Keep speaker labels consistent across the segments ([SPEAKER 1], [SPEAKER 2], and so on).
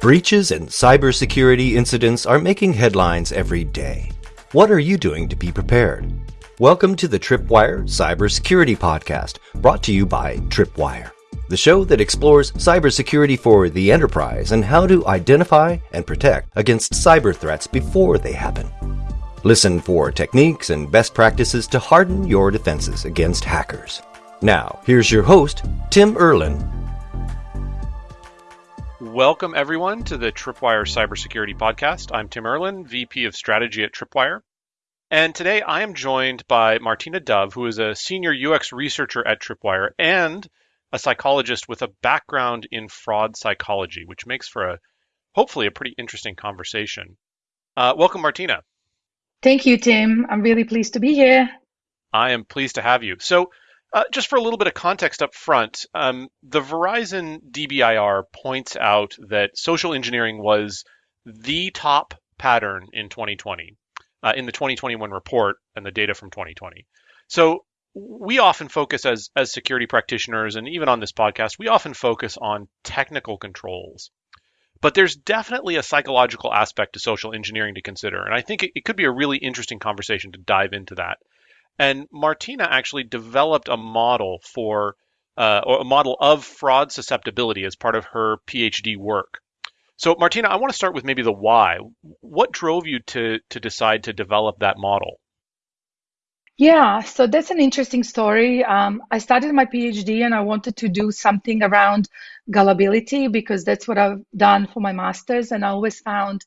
[SPEAKER 1] Breaches and cybersecurity incidents are making headlines every day. What are you doing to be prepared? Welcome to the Tripwire Cybersecurity Podcast, brought to you by Tripwire, the show that explores cybersecurity for the enterprise and how to identify and protect against cyber threats before they happen. Listen for techniques and best practices to harden your defenses against hackers. Now, here's your host, Tim Erlin
[SPEAKER 2] Welcome, everyone, to the Tripwire Cybersecurity Podcast. I'm Tim Erlin, VP of Strategy at Tripwire. And today I am joined by Martina Dove, who is a senior UX researcher at Tripwire and a psychologist with a background in fraud psychology, which makes for a hopefully a pretty interesting conversation. Uh, welcome, Martina.
[SPEAKER 3] Thank you, Tim. I'm really pleased to be here.
[SPEAKER 2] I am pleased to have you. So, uh, just for a little bit of context up front, um, the Verizon DBIR points out that social engineering was the top pattern in 2020, uh, in the 2021 report and the data from 2020. So we often focus as as security practitioners, and even on this podcast, we often focus on technical controls. But there's definitely a psychological aspect to social engineering to consider, and I think it, it could be a really interesting conversation to dive into that. And Martina actually developed a model for uh, or a model of fraud susceptibility as part of her PhD work. So, Martina, I want to start with maybe the why. What drove you to to decide to develop that model?
[SPEAKER 3] Yeah, so that's an interesting story. Um, I started my PhD and I wanted to do something around gullibility because that's what I've done for my master's. And I always found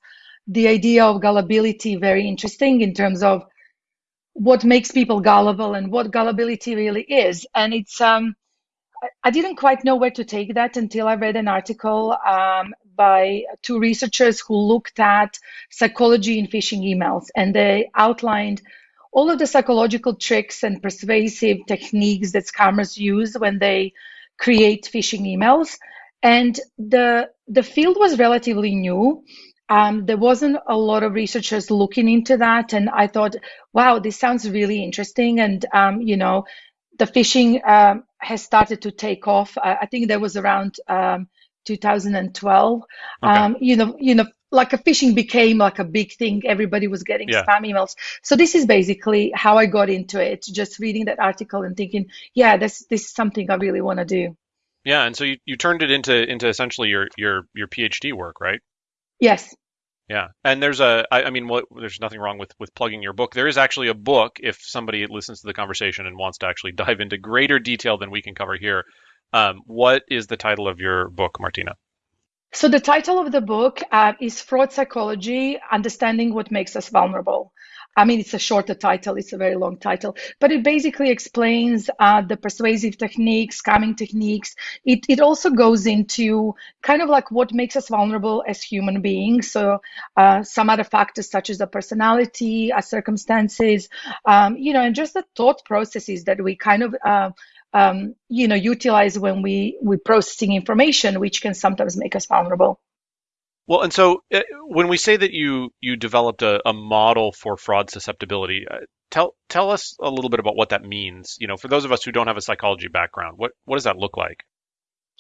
[SPEAKER 3] the idea of gullibility very interesting in terms of what makes people gullible and what gullibility really is. And it's um, I didn't quite know where to take that until I read an article um, by two researchers who looked at psychology in phishing emails, and they outlined all of the psychological tricks and persuasive techniques that scammers use when they create phishing emails. And the the field was relatively new, um, there wasn't a lot of researchers looking into that, and I thought, wow, this sounds really interesting. And um, you know, the phishing um, has started to take off. I, I think there was around um, 2012. Okay. Um, you know, you know, like a phishing became like a big thing. Everybody was getting yeah. spam emails. So this is basically how I got into it. Just reading that article and thinking, yeah, this this is something I really want to do.
[SPEAKER 2] Yeah, and so you, you turned it into into essentially your your your PhD work, right?
[SPEAKER 3] Yes.
[SPEAKER 2] Yeah, and there's a, I, I mean, what, there's nothing wrong with with plugging your book. There is actually a book if somebody listens to the conversation and wants to actually dive into greater detail than we can cover here. Um, what is the title of your book, Martina?
[SPEAKER 3] So the title of the book uh, is Fraud Psychology: Understanding What Makes Us Vulnerable. I mean, it's a shorter title, it's a very long title, but it basically explains uh, the persuasive techniques, scamming techniques. It, it also goes into kind of like what makes us vulnerable as human beings. So, uh, some other factors such as the personality, our circumstances, um, you know, and just the thought processes that we kind of uh, um, you know utilize when we we processing information, which can sometimes make us vulnerable.
[SPEAKER 2] Well, and so uh, when we say that you you developed a, a model for fraud susceptibility, uh, tell tell us a little bit about what that means. You know, for those of us who don't have a psychology background, what what does that look like?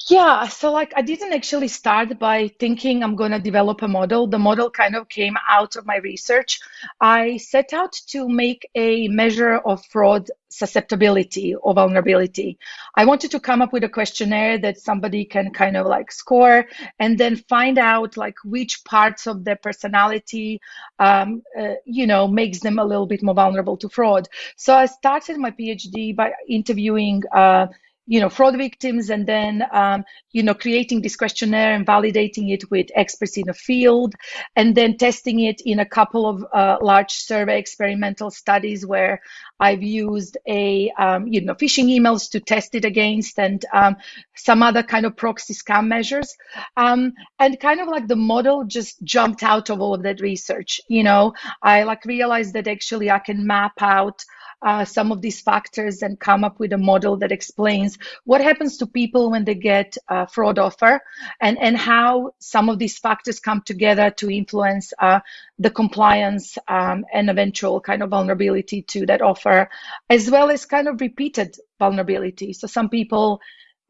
[SPEAKER 3] Yeah, so like I didn't actually start by thinking I'm going to develop a model. The model kind of came out of my research. I set out to make a measure of fraud susceptibility or vulnerability. I wanted to come up with a questionnaire that somebody can kind of like score and then find out like which parts of their personality, um, uh, you know, makes them a little bit more vulnerable to fraud. So I started my PhD by interviewing. Uh, you know fraud victims and then um, you know creating this questionnaire and validating it with experts in the field and then testing it in a couple of uh, large survey experimental studies where i've used a um, you know phishing emails to test it against and um, some other kind of proxy scam measures. Um, and kind of like the model just jumped out of all of that research you know. I like realized that actually i can map out uh, some of these factors and come up with a model that explains what happens to people when they get a fraud offer and, and how some of these factors come together to influence uh, the compliance um, and eventual kind of vulnerability to that offer, as well as kind of repeated vulnerability. So some people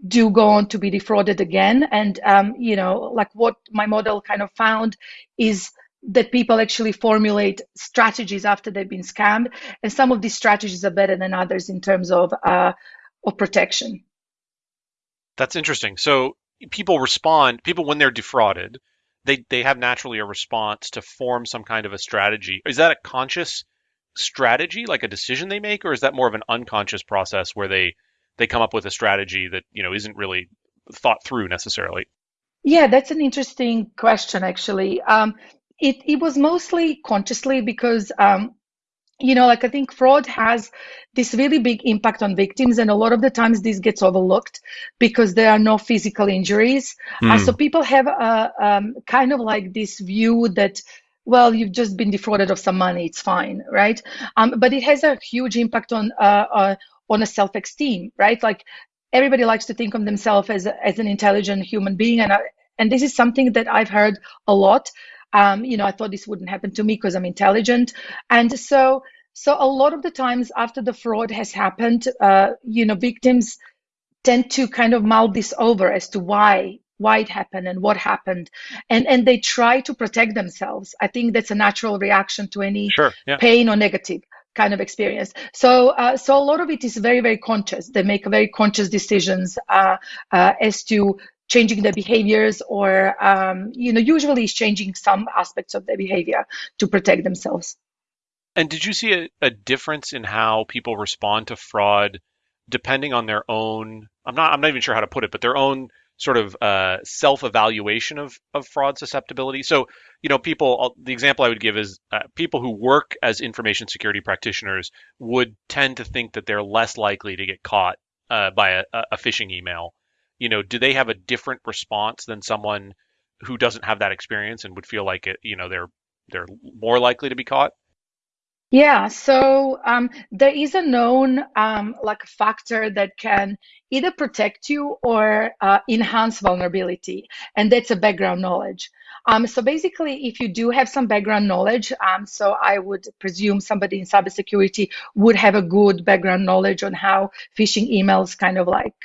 [SPEAKER 3] do go on to be defrauded again. And, um, you know, like what my model kind of found is that people actually formulate strategies after they've been scammed. And some of these strategies are better than others in terms of, uh, of protection.
[SPEAKER 2] That's interesting. So people respond, people, when they're defrauded, they, they have naturally a response to form some kind of a strategy. Is that a conscious strategy, like a decision they make, or is that more of an unconscious process where they they come up with a strategy that you know isn't really thought through necessarily?
[SPEAKER 3] Yeah, that's an interesting question, actually. Um, it it was mostly consciously because um, you know, like I think fraud has this really big impact on victims, and a lot of the times this gets overlooked because there are no physical injuries. Mm. Uh, so people have a um, kind of like this view that well, you've just been defrauded of some money, it's fine, right? Um, but it has a huge impact on uh, uh, on a self-esteem, right? Like everybody likes to think of themselves as as an intelligent human being, and I, and this is something that I've heard a lot. Um, you know, I thought this wouldn't happen to me because I'm intelligent, and so so a lot of the times after the fraud has happened, uh, you know, victims tend to kind of mull this over as to why why it happened and what happened and and they try to protect themselves i think that's a natural reaction to any
[SPEAKER 2] sure, yeah.
[SPEAKER 3] pain or negative kind of experience. So, uh, so a lot of it is very, very conscious. They make very conscious decisions uh, uh, as to changing their behaviors, or um, you know, usually changing some aspects of their behavior to protect themselves.
[SPEAKER 2] And did you see a, a difference in how people respond to fraud, depending on their own? I'm not. I'm not even sure how to put it, but their own sort of uh, self-evaluation of of fraud susceptibility. So, you know, people. The example I would give is uh, people who work as information security practitioners would tend to think that they're less likely to get caught uh, by a, a phishing email. You know, do they have a different response than someone who doesn't have that experience and would feel like it? You know, they're they're more likely to be caught.
[SPEAKER 3] Yeah, so um, there is a known um, like factor that can either protect you or uh, enhance vulnerability, and that's a background knowledge. Um, so basically, if you do have some background knowledge, um, so I would presume somebody in cybersecurity would have a good background knowledge on how phishing emails kind of like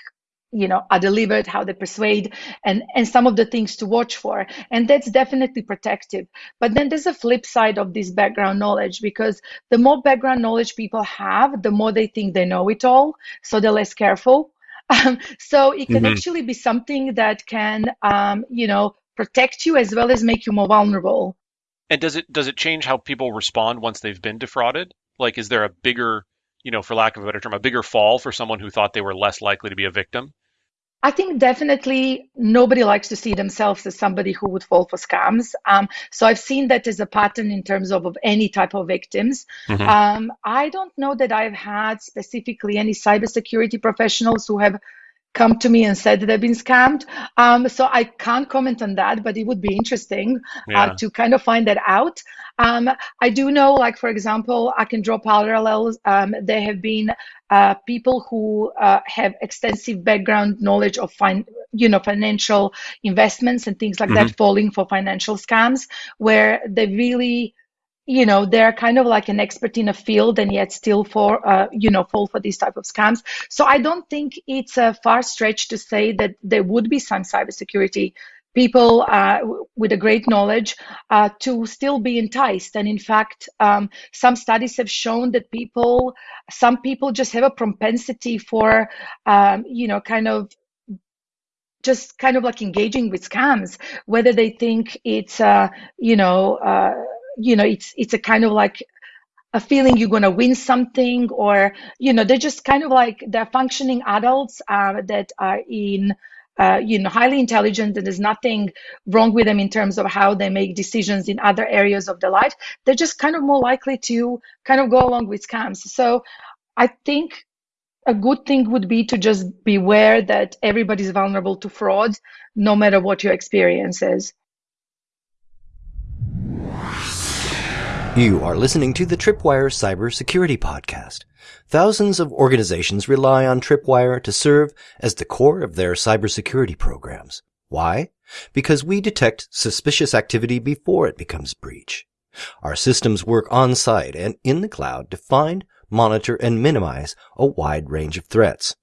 [SPEAKER 3] you know are delivered how they persuade and and some of the things to watch for. And that's definitely protective. But then there's a flip side of this background knowledge because the more background knowledge people have the more they think they know it all so they're less careful. Um, so it can mm-hmm. actually be something that can um, you know protect you as well as make you more vulnerable.
[SPEAKER 2] And does it does it change how people respond once they've been defrauded? Like is there a bigger you know, for lack of a better term, a bigger fall for someone who thought they were less likely to be a victim?
[SPEAKER 3] I think definitely nobody likes to see themselves as somebody who would fall for scams. Um, so I've seen that as a pattern in terms of, of any type of victims. Mm-hmm. Um, I don't know that I've had specifically any cybersecurity professionals who have come to me and said that they've been scammed. Um, so I can't comment on that, but it would be interesting uh, yeah. uh, to kind of find that out. Um, I do know, like for example, I can draw parallels. Um, there have been uh, people who uh, have extensive background knowledge of fin- you know financial investments and things like mm-hmm. that falling for financial scams, where they really you know they're kind of like an expert in a field and yet still for uh, you know fall for these type of scams. So i don't think it's a far stretch to say that there would be some cybersecurity people uh, with a great knowledge uh, to still be enticed. And in fact um, some studies have shown that people some people just have a propensity for um, you know kind of just kind of like engaging with scams whether they think it's uh, you know uh, you know it's it's a kind of like a feeling you're going to win something or you know they're just kind of like they're functioning adults uh, that are in uh, you know highly intelligent and there's nothing wrong with them in terms of how they make decisions in other areas of their life. They're just kind of more likely to kind of go along with scams. So i think a good thing would be to just beware that everybody's vulnerable to fraud no matter what your experience is
[SPEAKER 1] You are listening to the Tripwire Cybersecurity Podcast. Thousands of organizations rely on Tripwire to serve as the core of their cybersecurity programs. Why? Because we detect suspicious activity before it becomes breach. Our systems work on site and in the cloud to find, monitor, and minimize a wide range of threats.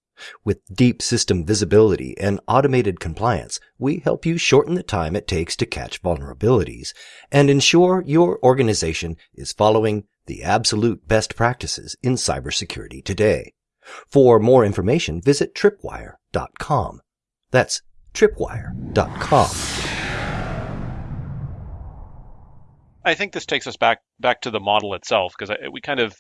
[SPEAKER 1] With deep system visibility and automated compliance, we help you shorten the time it takes to catch vulnerabilities and ensure your organization is following the absolute best practices in cybersecurity today. For more information, visit tripwire.com. That's tripwire.com.
[SPEAKER 2] I think this takes us back back to the model itself because we kind of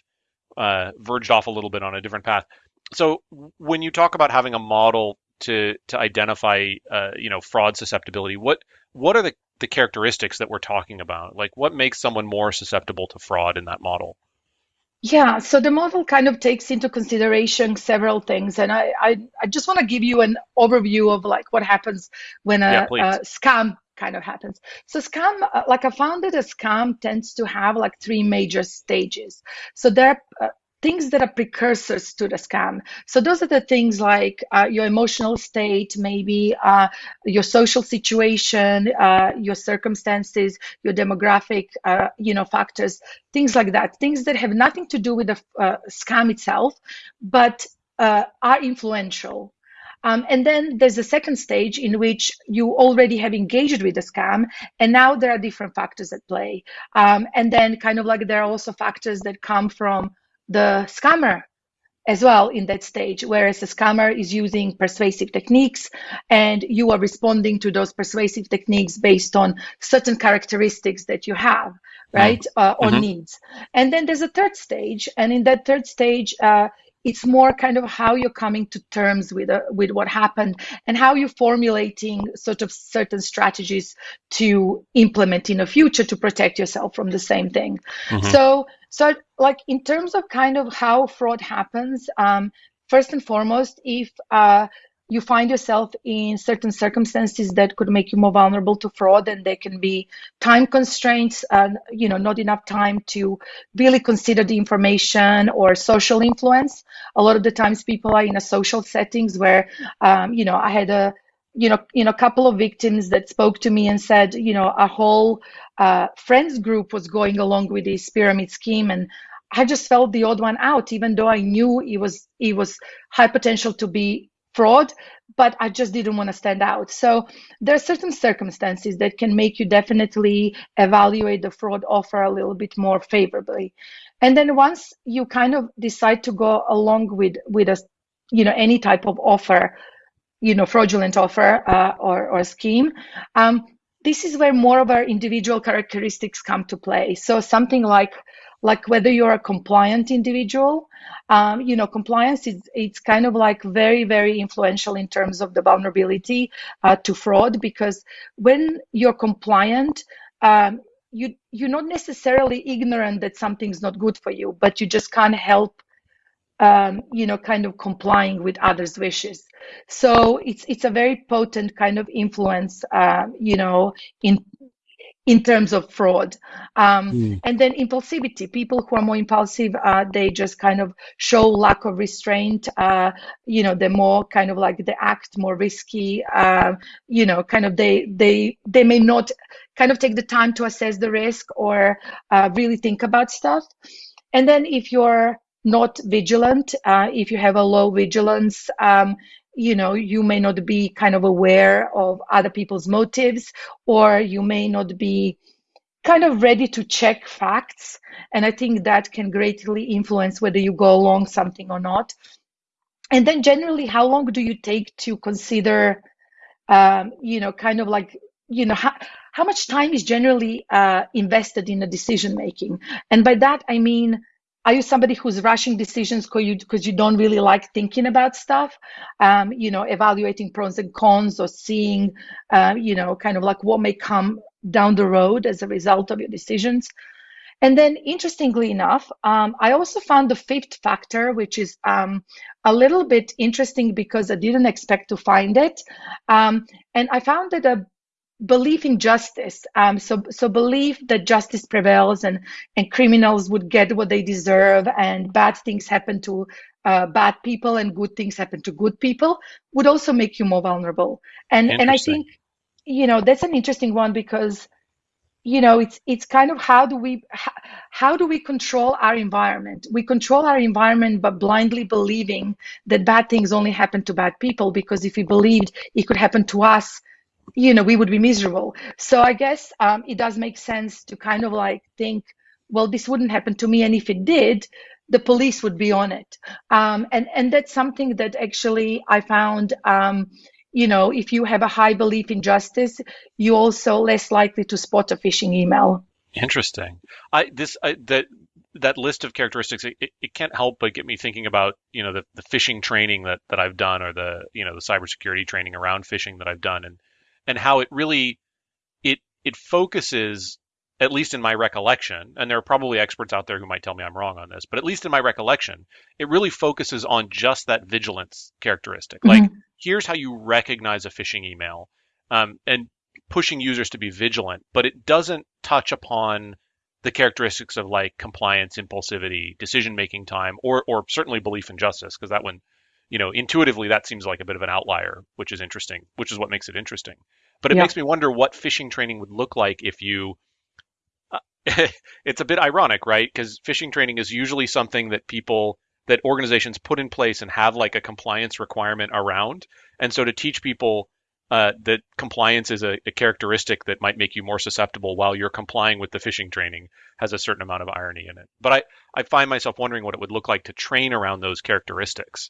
[SPEAKER 2] uh, verged off a little bit on a different path. So when you talk about having a model to to identify uh, you know fraud susceptibility, what what are the the characteristics that we're talking about? Like what makes someone more susceptible to fraud in that model?
[SPEAKER 3] Yeah, so the model kind of takes into consideration several things, and I I, I just want to give you an overview of like what happens when a, yeah, a scam kind of happens. So scam, uh, like I found that a scam tends to have like three major stages. So there uh, things that are precursors to the scam. So those are the things like uh, your emotional state, maybe uh, your social situation, uh, your circumstances, your demographic, uh, you know, factors, things like that. Things that have nothing to do with the uh, scam itself, but uh, are influential. Um, and then there's a second stage in which you already have engaged with the scam, and now there are different factors at play. Um, and then, kind of like, there are also factors that come from the scammer as well in that stage, whereas the scammer is using persuasive techniques and you are responding to those persuasive techniques based on certain characteristics that you have, right, mm-hmm. uh, or mm-hmm. needs. And then there's a third stage, and in that third stage, uh, it's more kind of how you're coming to terms with uh, with what happened and how you're formulating sort of certain strategies to implement in the future to protect yourself from the same thing. Mm-hmm. So so like in terms of kind of how fraud happens, um, first and foremost, if uh, you find yourself in certain circumstances that could make you more vulnerable to fraud and there can be time constraints and you know not enough time to really consider the information or social influence. A lot of the times people are in a social settings where um, you know i had a you know you know a couple of victims that spoke to me and said you know a whole uh, friends group was going along with this pyramid scheme and I just felt the odd one out, even though I knew it was it was high potential to be fraud, but I just didn't want to stand out. So there are certain circumstances that can make you definitely evaluate the fraud offer a little bit more favorably. And then once you kind of decide to go along with with a you know any type of offer, you know fraudulent offer uh, or or scheme. Um, this is where more of our individual characteristics come to play. So something like like whether you're a compliant individual um, you know compliance is it's kind of like very very influential in terms of the vulnerability uh, to fraud because when you're compliant um, you you're not necessarily ignorant that something's not good for you but you just can't help um, you know kind of complying with others wishes so it's it's a very potent kind of influence uh, you know in in terms of fraud. Um, mm. And then impulsivity. People who are more impulsive, uh, they just kind of show lack of restraint. Uh, you know, they're more kind of like they act more risky. Uh, you know, kind of they they they may not kind of take the time to assess the risk or uh, really think about stuff. And then if you're not vigilant, uh, if you have a low vigilance, um, you know you may not be kind of aware of other people's motives or you may not be kind of ready to check facts. And i think that can greatly influence whether you go along something or not. And then generally how long do you take to consider um, you know kind of like you know how, how much time is generally uh, invested in a decision making and by that i mean are you somebody who's rushing decisions because you you don't really like thinking about stuff? Um, you know evaluating pros and cons or seeing uh, you know kind of like what may come down the road as a result of your decisions? And then interestingly enough um, i also found the fifth factor which is um, a little bit interesting because i didn't expect to find it. Um, and i found that a belief in justice. Um, so, so belief that justice prevails and and criminals would get what they deserve, and bad things happen to uh, bad people, and good things happen to good people would also make you more vulnerable. And and I think, you know, that's an interesting one because you know it's it's kind of how do we how, how do we control our environment we control our environment by blindly believing that bad things only happen to bad people because if we believed it could happen to us you know we would be miserable so i guess um, it does make sense to kind of like think well this wouldn't happen to me and if it did the police would be on it um, and and that's something that actually i found um, you know, if you have a high belief in justice, you're also less likely to spot a phishing email.
[SPEAKER 2] Interesting. I this I, that that list of characteristics it, it can't help but get me thinking about you know the, the phishing training that, that I've done or the you know the cybersecurity training around phishing that I've done and and how it really it it focuses at least in my recollection, and there are probably experts out there who might tell me I'm wrong on this, but at least in my recollection, it really focuses on just that vigilance characteristic. Mm-hmm. Like, here's how you recognize a phishing email, um, and pushing users to be vigilant, but it doesn't touch upon the characteristics of like compliance, impulsivity, decision making time, or or certainly belief in justice, because that one, you know, intuitively that seems like a bit of an outlier, which is interesting, which is what makes it interesting. But it yeah. makes me wonder what phishing training would look like if you it's a bit ironic, right? Because phishing training is usually something that people that organizations put in place and have like a compliance requirement around. And so to teach people uh, that compliance is a, a, characteristic that might make you more susceptible while you're complying with the phishing training has a certain amount of irony in it. But I, I find myself wondering what it would look like to train around those characteristics.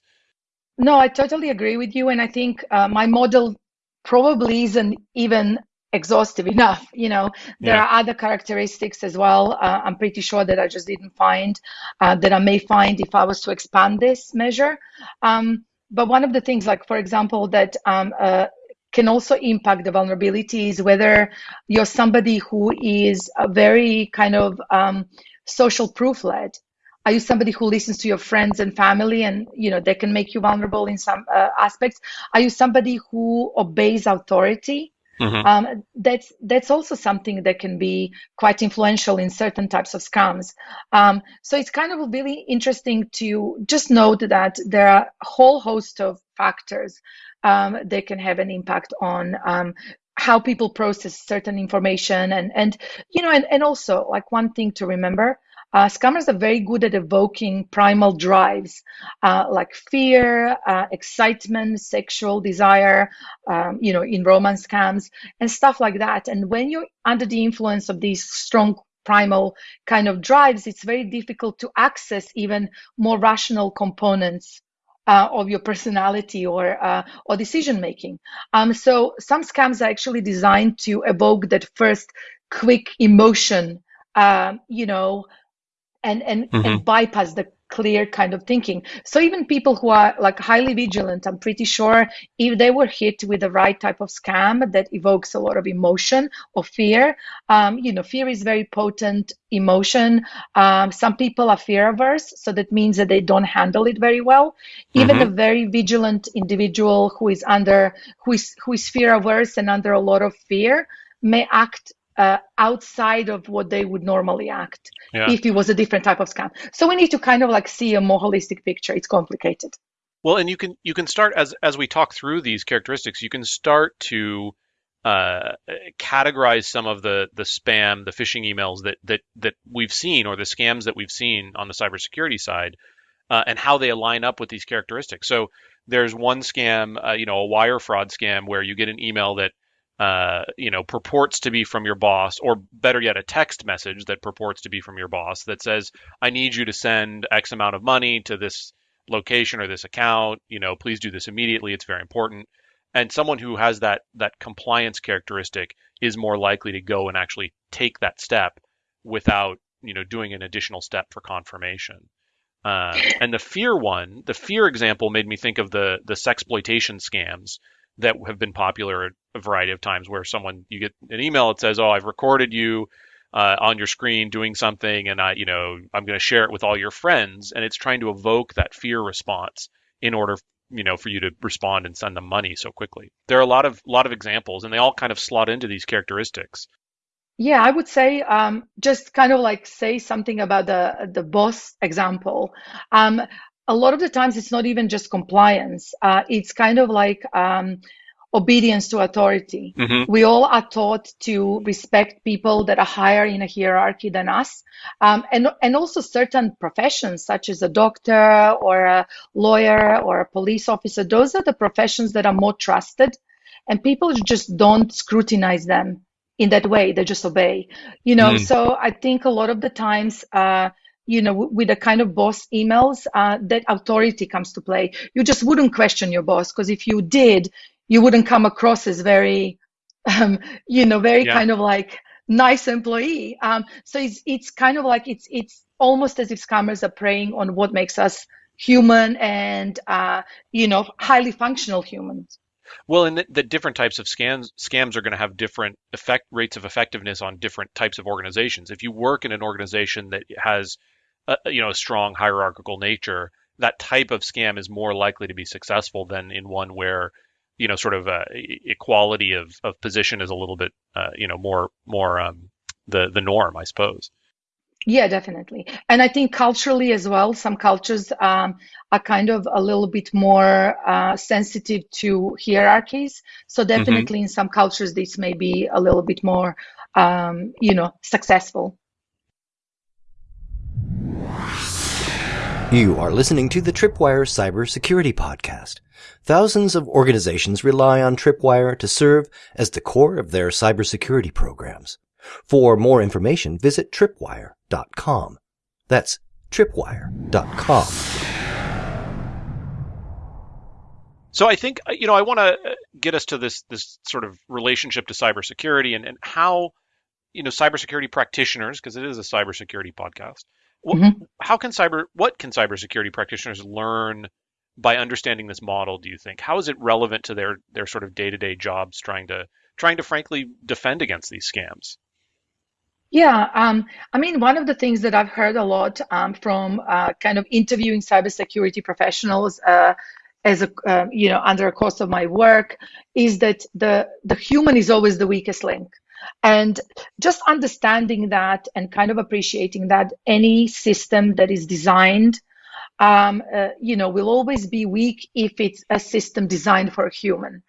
[SPEAKER 3] No, I totally agree with you. And I think uh, my model probably isn't even exhaustive enough. You know, there yeah. are other characteristics as well. Uh, I'm pretty sure that I just didn't find uh, that I may find if I was to expand this measure. Um, but one of the things, like for example, that um, uh, can also impact the vulnerability is whether you're somebody who is a very kind of um, social proof led. Are you somebody who listens to your friends and family and you know they can make you vulnerable in some uh, aspects? Are you somebody who obeys authority? Mm-hmm. Um, that's that's also something that can be quite influential in certain types of scams. Um, so it's kind of really interesting to just note that there are a whole host of factors um, that can have an impact on um, how people process certain information and and you know and, and also like one thing to remember uh, scammers are very good at evoking primal drives uh, like fear, uh, excitement, sexual desire, um, you know, in romance scams and stuff like that. And when you're under the influence of these strong primal kind of drives, it's very difficult to access even more rational components uh, of your personality or uh, or decision making. Um, so some scams are actually designed to evoke that first quick emotion, um, you know, and and, mm-hmm. and bypass the clear kind of thinking. So even people who are like highly vigilant, I'm pretty sure if they were hit with the right type of scam that evokes a lot of emotion or fear, um, you know, fear is very potent emotion. Um, some people are fear averse, so that means that they don't handle it very well. Even mm-hmm. a very vigilant individual who is under who is who is fear averse and under a lot of fear may act uh, outside of what they would normally act yeah. if it was a different type of scam. So we need to kind of like see a more holistic picture. It's complicated.
[SPEAKER 2] Well, and you can you can start as as we talk through these characteristics, you can start to uh, categorize some of the the spam, the phishing emails that that that we've seen, or the scams that we've seen on the cybersecurity side, uh, and how they align up with these characteristics. So there's one scam, uh, you know, a wire fraud scam where you get an email that uh, you know, purports to be from your boss, or better yet, a text message that purports to be from your boss that says, I need you to send X amount of money to this location or this account. You know, please do this immediately. It's very important. And someone who has that that compliance characteristic is more likely to go and actually take that step without, you know, doing an additional step for confirmation. Uh, and the fear one, the fear example made me think of the the sexploitation scams that have been popular a variety of times where someone you get an email that says, "Oh, I've recorded you uh, on your screen doing something, and I, you know, I'm going to share it with all your friends," and it's trying to evoke that fear response in order, you know, for you to respond and send them money so quickly. There are a lot of lot of examples, and they all kind of slot into these characteristics.
[SPEAKER 3] Yeah, I would say um, just kind of like say something about the the boss example. Um, a lot of the times, it's not even just compliance. Uh, it's kind of like um, obedience to authority.
[SPEAKER 2] Mhm.
[SPEAKER 3] We all are taught to respect people that are higher in a hierarchy than us, um, and and also certain professions such as a doctor or a lawyer or a police officer. Those are the professions that are more trusted, and people just don't scrutinize them in that way. They just obey, you know.
[SPEAKER 2] Mm.
[SPEAKER 3] So I think a lot of the times. Uh, you know, with the kind of boss emails, uh, that authority comes to play. You just wouldn't question your boss because if you did, you wouldn't come across as very, um, you know, very
[SPEAKER 2] Yeah.
[SPEAKER 3] kind of like nice employee. Um, so it's it's kind of like it's it's almost as if scammers are preying on what makes us human and uh, you know highly functional humans.
[SPEAKER 2] Well, and the, the different types of scams scams are going to have different effect rates of effectiveness on different types of organizations. If you work in an organization that has, a, you know, a strong hierarchical nature, that type of scam is more likely to be successful than in one where, you know, sort of uh, equality of, of position is a little bit, uh, you know, more more um, the the norm, I suppose.
[SPEAKER 3] Yeah, definitely. And I think culturally as well, some cultures um, are kind of a little bit more uh, sensitive to hierarchies. So definitely in some cultures, this may be a little bit more, um, you know, successful.
[SPEAKER 1] You are listening to the Tripwire Cybersecurity Podcast. Thousands of organizations rely on Tripwire to serve as the core of their cybersecurity programs. For more information, visit tripwire.com. That's tripwire.com.
[SPEAKER 2] So I think uh, you know I want to get us to this this sort of relationship to cybersecurity and, and how you know cybersecurity practitioners because it is a cybersecurity podcast. What,
[SPEAKER 3] Mhm.
[SPEAKER 2] How can cyber what can cybersecurity practitioners learn by understanding this model? Do you think how is it relevant to their their sort of day to day jobs trying to trying to frankly defend against these scams?
[SPEAKER 3] Yeah, um, I mean, one of the things that I've heard a lot um, from uh, kind of interviewing cybersecurity professionals uh, as a uh, you know under a course of my work is that the the human is always the weakest link, and just understanding that and kind of appreciating that any system that is designed, um, uh, you know, will always be weak if it's a system designed for a human.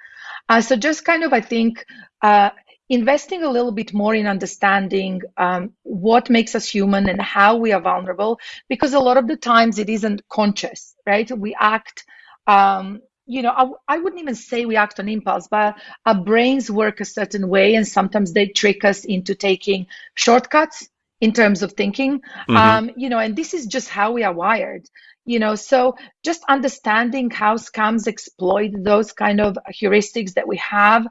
[SPEAKER 3] Uh, so just kind of, I think, uh, investing a little bit more in understanding um, what makes us human and how we are vulnerable, because a lot of the times it isn't conscious, right? We act, um, you know, I, I wouldn't even say we act on impulse, but our brains work a certain way, and sometimes they trick us into taking shortcuts in terms of thinking.
[SPEAKER 2] Mhm.
[SPEAKER 3] Um, you know, and this is just how we are wired you know so just understanding how scams exploit those kind of heuristics that we have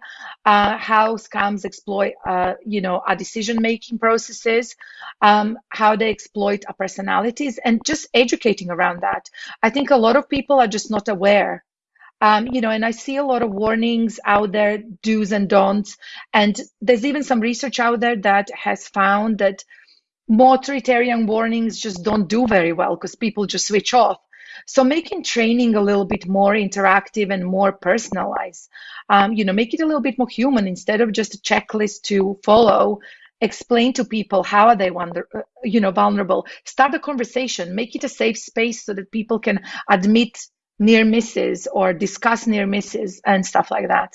[SPEAKER 3] uh, how scams exploit uh, you know our decision making processes um, how they exploit our personalities and just educating around that i think a lot of people are just not aware um, you know, and I see a lot of warnings out there, do's and don'ts. And there's even some research out there that has found that more authoritarian warnings just don't do very well because people just switch off. So making training a little bit more interactive and more personalized, um, you know, make it a little bit more human instead of just a checklist to follow. Explain to people how are they wonder, uh, you know, vulnerable. Start a conversation. Make it a safe space so that people can admit near misses or discuss near misses and stuff like that.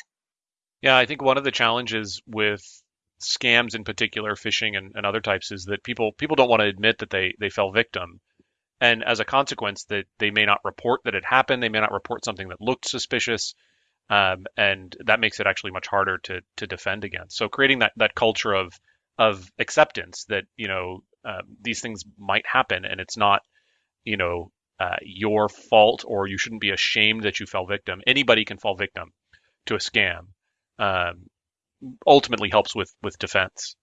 [SPEAKER 2] Yeah, I think one of the challenges with scams in particular, phishing and, and other types, is that people people don't want to admit that they they fell victim, and as a consequence, that they may not report that it happened. They may not report something that looked suspicious, um, and that makes it actually much harder to to defend against. So creating that that culture of of acceptance that you know uh, these things might happen, and it's not you know uh, your fault, or you shouldn't be ashamed that you fell victim. Anybody can fall victim to a scam. Um, ultimately helps with with defense.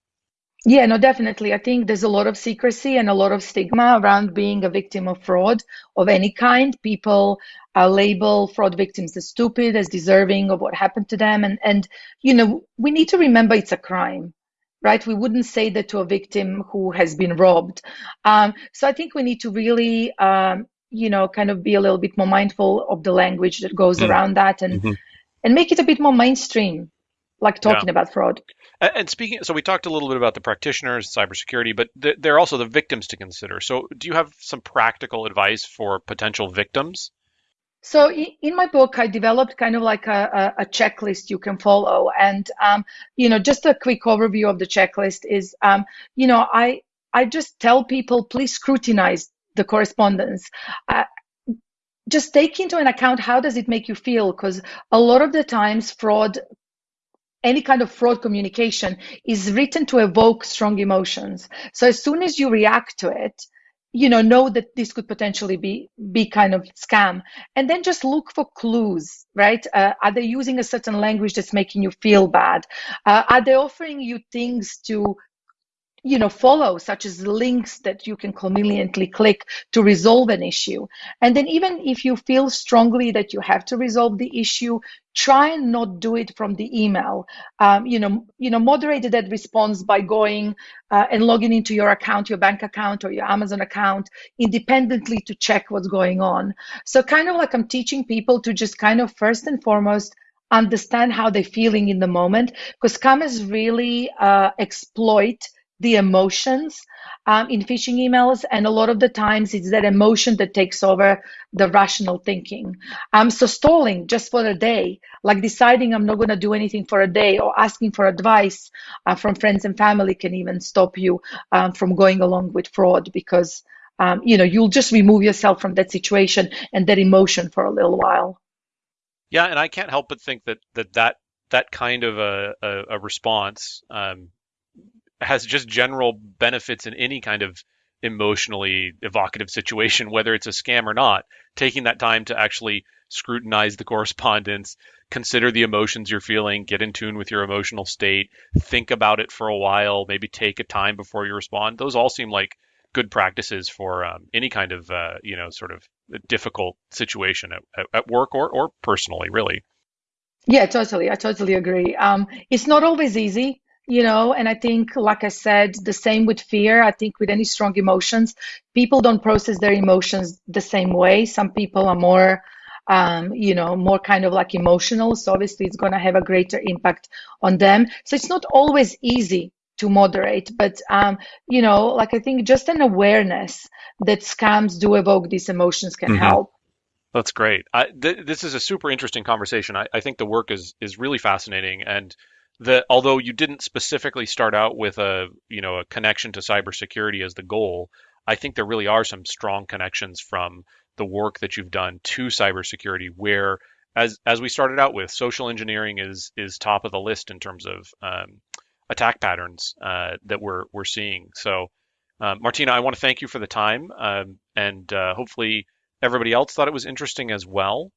[SPEAKER 3] Yeah, no, definitely. I think there's a lot of secrecy and a lot of stigma around being a victim of fraud of any kind. People uh, label fraud victims as stupid, as deserving of what happened to them, and and you know we need to remember it's a crime, right? We wouldn't say that to a victim who has been robbed. Um, so I think we need to really, um, you know, kind of be a little bit more mindful of the language that goes
[SPEAKER 2] Mm.
[SPEAKER 3] around that, and
[SPEAKER 2] Mhm.
[SPEAKER 3] and make it a bit more mainstream, like
[SPEAKER 2] Yeah.
[SPEAKER 3] talking about fraud.
[SPEAKER 2] And speaking, so we talked a little bit about the practitioners, cybersecurity, but th- there are also the victims to consider. So, do you have some practical advice for potential victims?
[SPEAKER 3] So in my book, I developed kind of like a, a checklist you can follow, and um, you know, just a quick overview of the checklist is, um, you know, I I just tell people please scrutinize the correspondence. Just take into an account how does it make you feel? Because a lot of the times fraud any kind of fraud communication is written to evoke strong emotions. So as soon as you react to it you know know that this could potentially be be kind of scam. And then just look for clues right? Uh, are they using a certain language that's making you feel bad? Uh, are they offering you things to you know follow such as links that you can conveniently click to resolve an issue. And then even if you feel strongly that you have to resolve the issue try and not do it from the email. Um, you know you know moderate that response by going uh, and logging into your account your bank account or your amazon account independently to check what's going on. So kind of like i'm teaching people to just kind of first and foremost understand how they're feeling in the moment because scammers really uh, exploit the emotions um, in phishing emails, and a lot of the times it's that emotion that takes over the rational thinking. Um, so stalling just for a day, like deciding I'm not going to do anything for a day, or asking for advice uh, from friends and family, can even stop you um, from going along with fraud because um, you know you'll just remove yourself from that situation and that emotion for a little while.
[SPEAKER 2] Yeah, and I can't help but think that that that that kind of a, a, a response um, has just general benefits in any kind of emotionally evocative situation, whether it's a scam or not. Taking that time to actually scrutinize the correspondence, consider the emotions you're feeling, get in tune with your emotional state, think about it for a while, maybe take a time before you respond. Those all seem like good practices for um, any kind of uh, you know sort of difficult situation at, at work or or personally, really.
[SPEAKER 3] Yeah, totally. I totally agree. Um, it's not always easy you know and i think like i said the same with fear i think with any strong emotions people don't process their emotions the same way. Some people are more um, you know more kind of like emotional so obviously it's going to have a greater impact on them. So it's not always easy to moderate but um, you know like i think just an awareness that scams do evoke these emotions can mm-hmm. help.
[SPEAKER 2] That's great. I, th- this is a super interesting conversation. I, I think the work is is really fascinating and that although you didn't specifically start out with a you know a connection to cybersecurity as the goal, I think there really are some strong connections from the work that you've done to cybersecurity where as as we started out with social engineering is is top of the list in terms of um, attack patterns uh, that we're we're seeing. So uh, Martina I want to thank you for the time um, and uh, hopefully everybody else thought it was interesting as well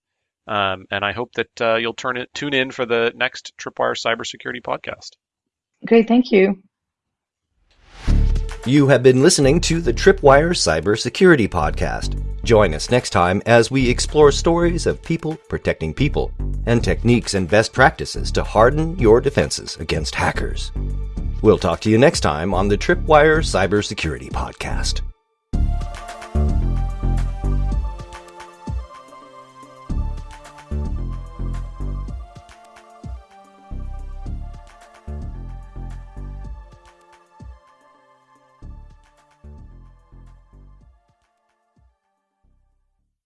[SPEAKER 2] um, and I hope that uh, you'll turn it, tune in for the next Tripwire Cybersecurity podcast.
[SPEAKER 3] Great, thank you.
[SPEAKER 1] You have been listening to the Tripwire Cybersecurity Podcast. Join us next time as we explore stories of people protecting people and techniques and best practices to harden your defenses against hackers. We'll talk to you next time on the Tripwire Cybersecurity Podcast.